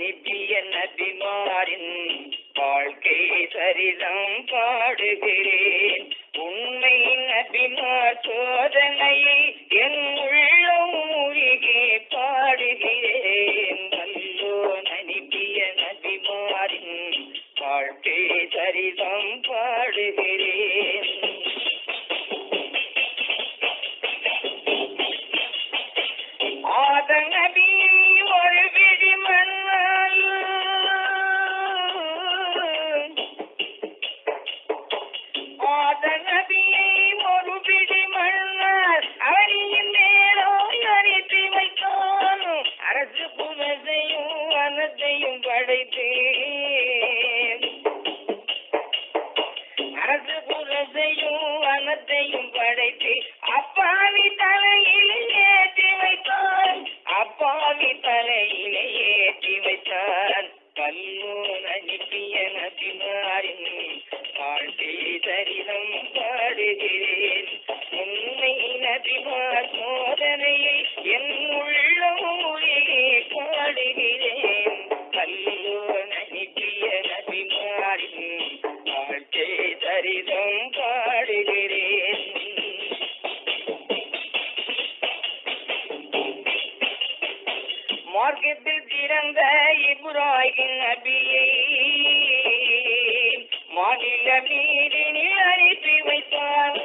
நிபிய நபிமாரின் வாழ்க்கை சரிதம் பாடுகிறேன். தலையிலே ஏற்றி வைத்தான் கல்லூர் அனுப்பிய இப்ராஹிம் நபியை மாநில நீரினில் அனுப்பி வைத்தார்.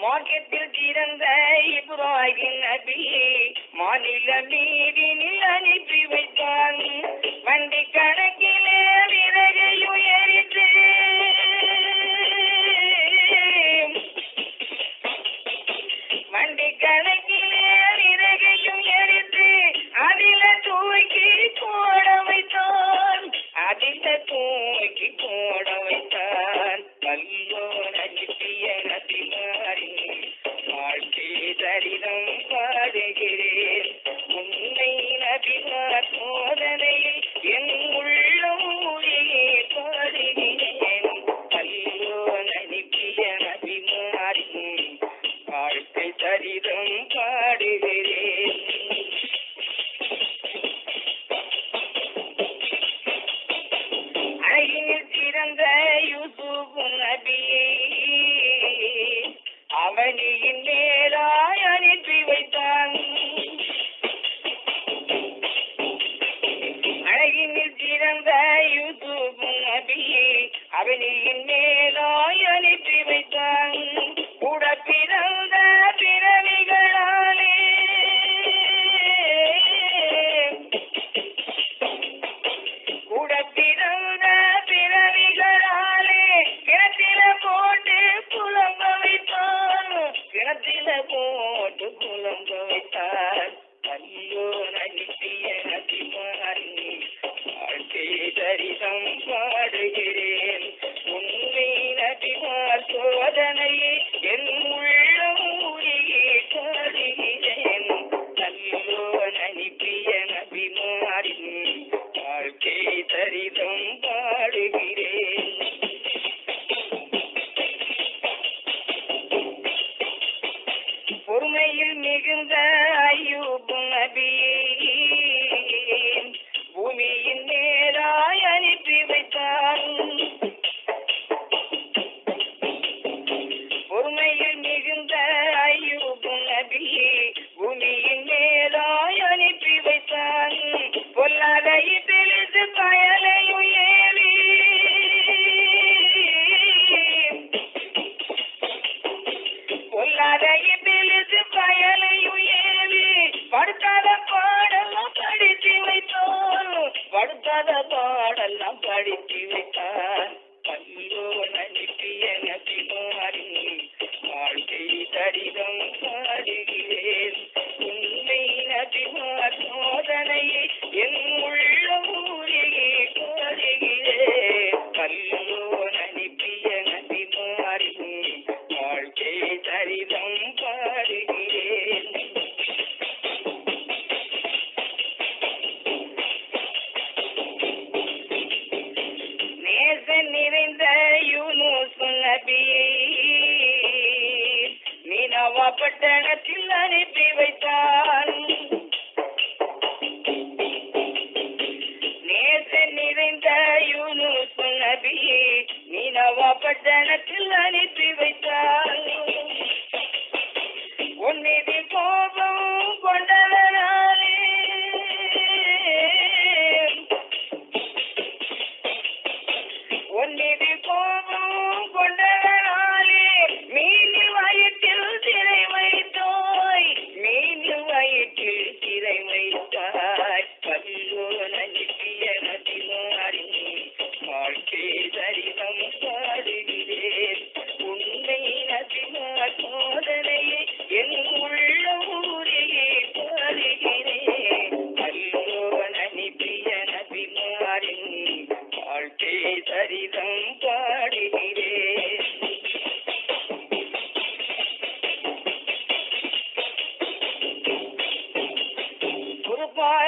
மார்க்கத்தில் திறந்த இப்ராஹிம் நபியை மாநில நீரினில் அனுப்பி வைத்தான் வண்டி கணக்கு Agitatu மணியிலே கதை பாடெல்லாம் படித்து வைத்தான் பட்டணத்தில் அனுப்பி வைத்தான். நேச நிறைந்த யூனுஸ் நபி மீனவா பட்டணத்தில் அனுப்பி வைத்தான். உன்னிதி கோபம்